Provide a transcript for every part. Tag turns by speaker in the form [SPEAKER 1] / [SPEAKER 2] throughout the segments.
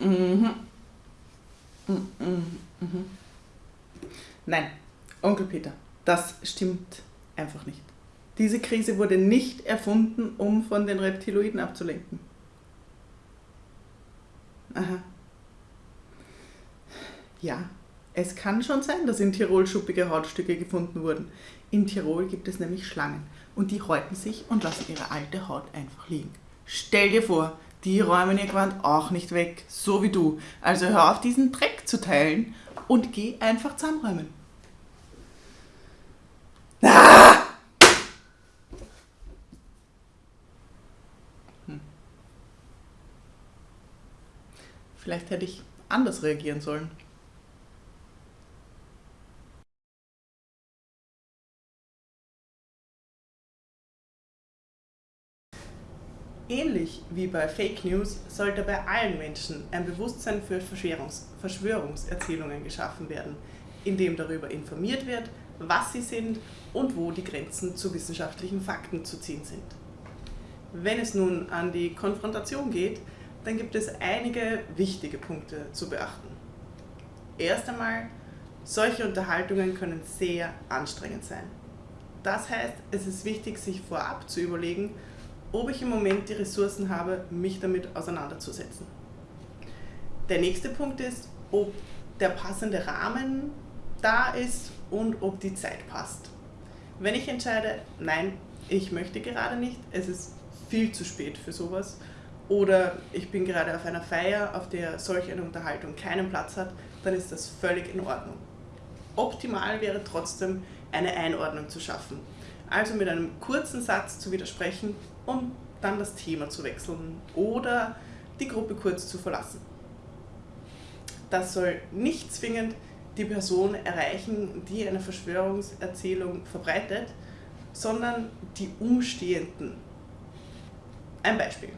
[SPEAKER 1] Mhm. Mhm. Mhm. Nein, Onkel Peter, das stimmt einfach nicht. Diese Krise wurde nicht erfunden, um von den Reptiloiden abzulenken. Aha. Ja, es kann schon sein, dass in Tirol schuppige Hautstücke gefunden wurden. In Tirol gibt es nämlich Schlangen und die häuten sich und lassen ihre alte Haut einfach liegen. Stell dir vor, die räumen ihr Gewand auch nicht weg, so wie du. Also hör auf, diesen Dreck zu teilen und geh einfach zusammenräumen. Ah! Hm. Vielleicht hätte ich anders reagieren sollen. Ähnlich wie bei Fake News sollte bei allen Menschen ein Bewusstsein für Verschwörungs Verschwörungserzählungen geschaffen werden, in dem darüber informiert wird, was sie sind und wo die Grenzen zu wissenschaftlichen Fakten zu ziehen sind. Wenn es nun an die Konfrontation geht, dann gibt es einige wichtige Punkte zu beachten. Erst einmal, solche Unterhaltungen können sehr anstrengend sein. Das heißt, es ist wichtig, sich vorab zu überlegen, ob ich im Moment die Ressourcen habe, mich damit auseinanderzusetzen. Der nächste Punkt ist, ob der passende Rahmen da ist und ob die Zeit passt. Wenn ich entscheide, nein, ich möchte gerade nicht, es ist viel zu spät für sowas, oder ich bin gerade auf einer Feier, auf der solch eine Unterhaltung keinen Platz hat, dann ist das völlig in Ordnung. Optimal wäre trotzdem, eine Einordnung zu schaffen. Also mit einem kurzen Satz zu widersprechen um dann das Thema zu wechseln oder die Gruppe kurz zu verlassen. Das soll nicht zwingend die Person erreichen, die eine Verschwörungserzählung verbreitet, sondern die Umstehenden. Ein Beispiel.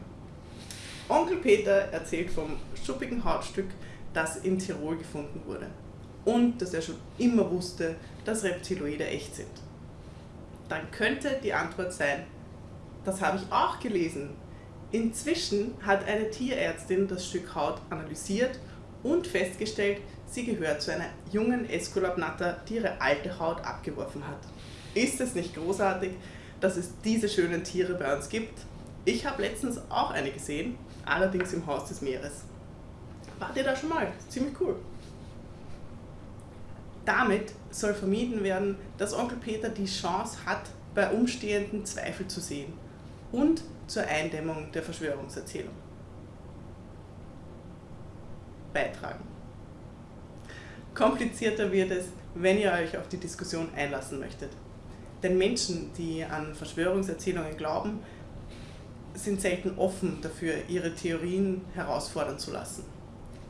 [SPEAKER 1] Onkel Peter erzählt vom schuppigen Hautstück, das in Tirol gefunden wurde und dass er schon immer wusste, dass Reptiloide echt sind. Dann könnte die Antwort sein, das habe ich auch gelesen. Inzwischen hat eine Tierärztin das Stück Haut analysiert und festgestellt, sie gehört zu einer jungen Esculapnatter, die ihre alte Haut abgeworfen hat. Ist es nicht großartig, dass es diese schönen Tiere bei uns gibt? Ich habe letztens auch eine gesehen, allerdings im Haus des Meeres. Wart ihr da schon mal? Ziemlich cool. Damit soll vermieden werden, dass Onkel Peter die Chance hat, bei Umstehenden Zweifel zu sehen und zur Eindämmung der Verschwörungserzählung beitragen. Komplizierter wird es, wenn ihr euch auf die Diskussion einlassen möchtet. Denn Menschen, die an Verschwörungserzählungen glauben, sind selten offen dafür, ihre Theorien herausfordern zu lassen.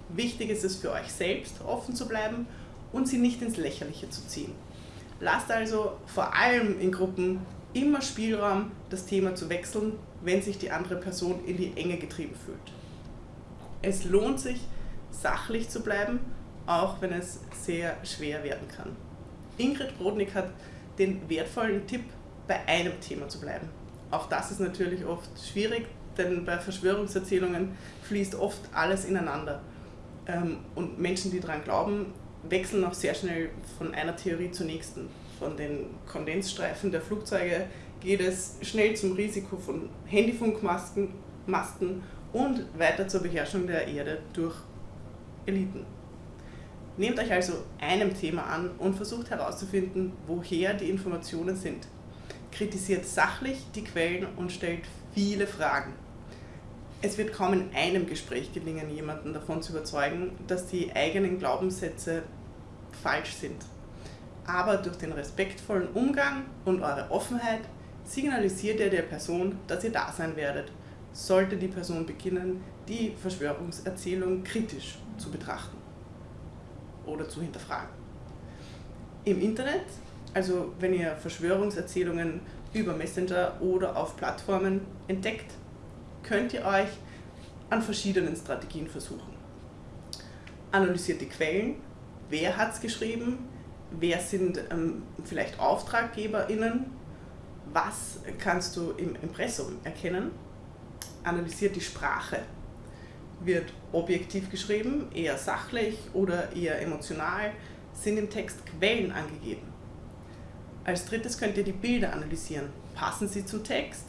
[SPEAKER 1] Wichtig ist es für euch selbst, offen zu bleiben und sie nicht ins Lächerliche zu ziehen. Lasst also vor allem in Gruppen immer Spielraum, das Thema zu wechseln, wenn sich die andere Person in die Enge getrieben fühlt. Es lohnt sich, sachlich zu bleiben, auch wenn es sehr schwer werden kann. Ingrid Brodnik hat den wertvollen Tipp, bei einem Thema zu bleiben. Auch das ist natürlich oft schwierig, denn bei Verschwörungserzählungen fließt oft alles ineinander. Ähm, und Menschen, die daran glauben, wechseln auch sehr schnell von einer Theorie zur nächsten von den Kondensstreifen der Flugzeuge geht es schnell zum Risiko von Handyfunkmasten Masten und weiter zur Beherrschung der Erde durch Eliten. Nehmt euch also einem Thema an und versucht herauszufinden, woher die Informationen sind. Kritisiert sachlich die Quellen und stellt viele Fragen. Es wird kaum in einem Gespräch gelingen, jemanden davon zu überzeugen, dass die eigenen Glaubenssätze falsch sind aber durch den respektvollen Umgang und eure Offenheit signalisiert ihr der Person, dass ihr da sein werdet, sollte die Person beginnen, die Verschwörungserzählung kritisch zu betrachten oder zu hinterfragen. Im Internet, also wenn ihr Verschwörungserzählungen über Messenger oder auf Plattformen entdeckt, könnt ihr euch an verschiedenen Strategien versuchen. Analysiert die Quellen, wer hat es geschrieben, wer sind ähm, vielleicht AuftraggeberInnen, was kannst du im Impressum erkennen, analysiert die Sprache. Wird objektiv geschrieben, eher sachlich oder eher emotional, sind im Text Quellen angegeben. Als drittes könnt ihr die Bilder analysieren. Passen sie zum Text?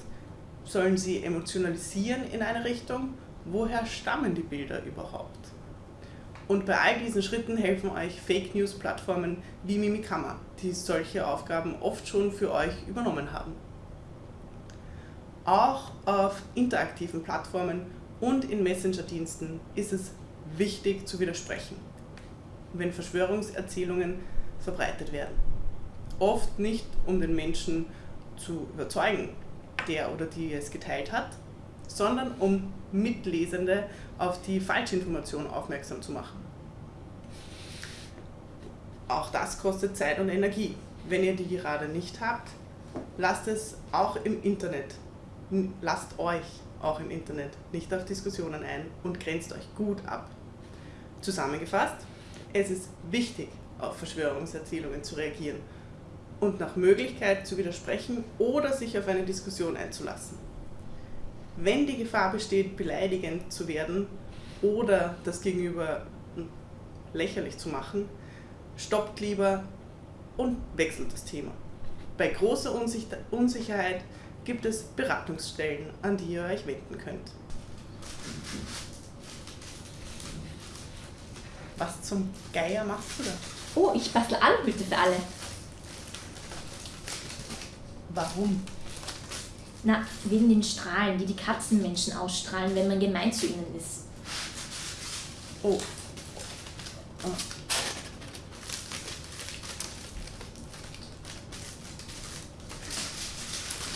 [SPEAKER 1] Sollen sie emotionalisieren in eine Richtung? Woher stammen die Bilder überhaupt? Und bei all diesen Schritten helfen euch Fake News Plattformen wie Mimikama, die solche Aufgaben oft schon für euch übernommen haben. Auch auf interaktiven Plattformen und in Messenger-Diensten ist es wichtig zu widersprechen, wenn Verschwörungserzählungen verbreitet werden. Oft nicht, um den Menschen zu überzeugen, der oder die es geteilt hat, sondern um Mitlesende auf die Falschinformation aufmerksam zu machen. Auch das kostet Zeit und Energie. Wenn ihr die gerade nicht habt, lasst es auch im Internet. Lasst euch auch im Internet nicht auf Diskussionen ein und grenzt euch gut ab. Zusammengefasst, es ist wichtig, auf Verschwörungserzählungen zu reagieren und nach Möglichkeit zu widersprechen oder sich auf eine Diskussion einzulassen. Wenn die Gefahr besteht, beleidigend zu werden oder das Gegenüber lächerlich zu machen, stoppt lieber und wechselt das Thema. Bei großer Unsicherheit gibt es Beratungsstellen, an die ihr euch wenden könnt. Was zum Geier machst du da?
[SPEAKER 2] Oh, ich bastel Aluhüte für alle.
[SPEAKER 1] Warum?
[SPEAKER 2] Na, wegen den Strahlen, die die Katzenmenschen ausstrahlen, wenn man gemein zu ihnen ist.
[SPEAKER 1] Oh. oh.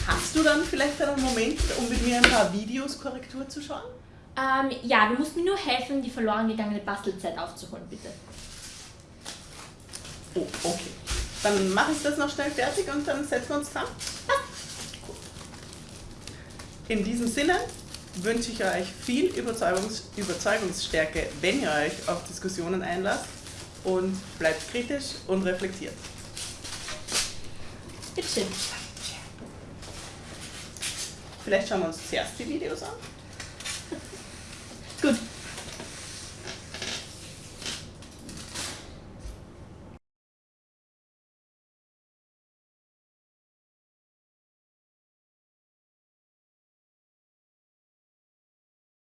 [SPEAKER 1] Hast du dann vielleicht einen Moment, um mit mir ein paar Videos Korrektur zu schauen?
[SPEAKER 2] Ähm, ja, du musst mir nur helfen, die verloren gegangene Bastelzeit aufzuholen, bitte.
[SPEAKER 1] Oh, okay. Dann mache ich das noch schnell fertig und dann setzen wir uns dran. In diesem Sinne wünsche ich euch viel Überzeugungs Überzeugungsstärke, wenn ihr euch auf Diskussionen einlasst und bleibt kritisch und reflektiert.
[SPEAKER 2] Bitte schön.
[SPEAKER 1] Vielleicht schauen wir uns zuerst die Videos an.